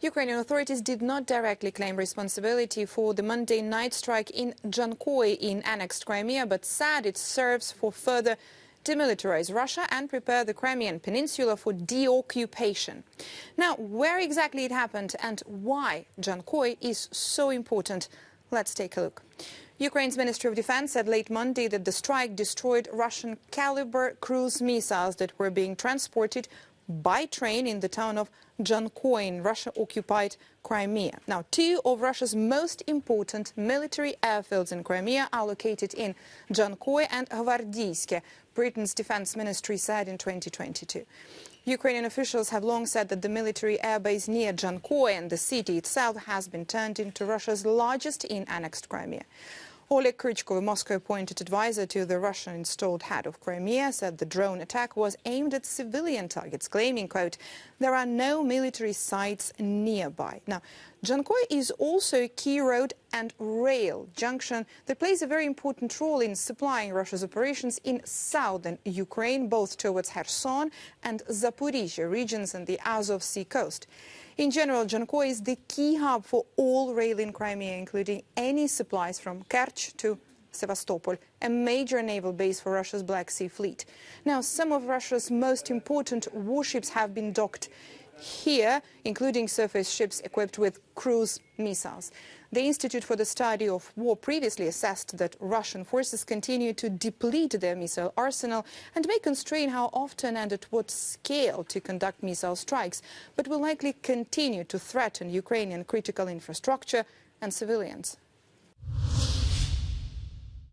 Ukrainian authorities did not directly claim responsibility for the Monday night strike in Dzhankoi in annexed Crimea, but said it serves for further demilitarize Russia and prepare the Crimean Peninsula for deoccupation. Now, where exactly it happened and why Dzhankoi is so important, let's take a look. Ukraine's Ministry of Defense said late Monday that the strike destroyed Russian Kalibr cruise missiles that were being transported by train in the town of Dzhankoi in Russia-occupied Crimea. Now, two of Russia's most important military airfields in Crimea are located in Dzhankoi and Gvardiyske, Britain's defense ministry said in 2022. Ukrainian officials have long said that the military airbase near Jankoy and the city itself has been turned into Russia's largest in annexed Crimea. Oleg Kryuchkov, a Moscow-appointed advisor to the Russian-installed head of Crimea, said the drone attack was aimed at civilian targets, claiming, quote, there are no military sites nearby. Now, Dzhankoi is also a key road and rail junction that plays a very important role in supplying Russia's operations in southern Ukraine, both towards Kherson and Zaporizhia regions and the Azov Sea coast. In general, Dzhankoi is the key hub for all rail in Crimea, including any supplies from Kerch to Sevastopol, a major naval base for Russia's Black Sea Fleet. Now, some of Russia's most important warships have been docked here, including surface ships equipped with cruise missiles. The Institute for the Study of War previously assessed that Russian forces continue to deplete their missile arsenal and may constrain how often and at what scale to conduct missile strikes, but will likely continue to threaten Ukrainian critical infrastructure and civilians.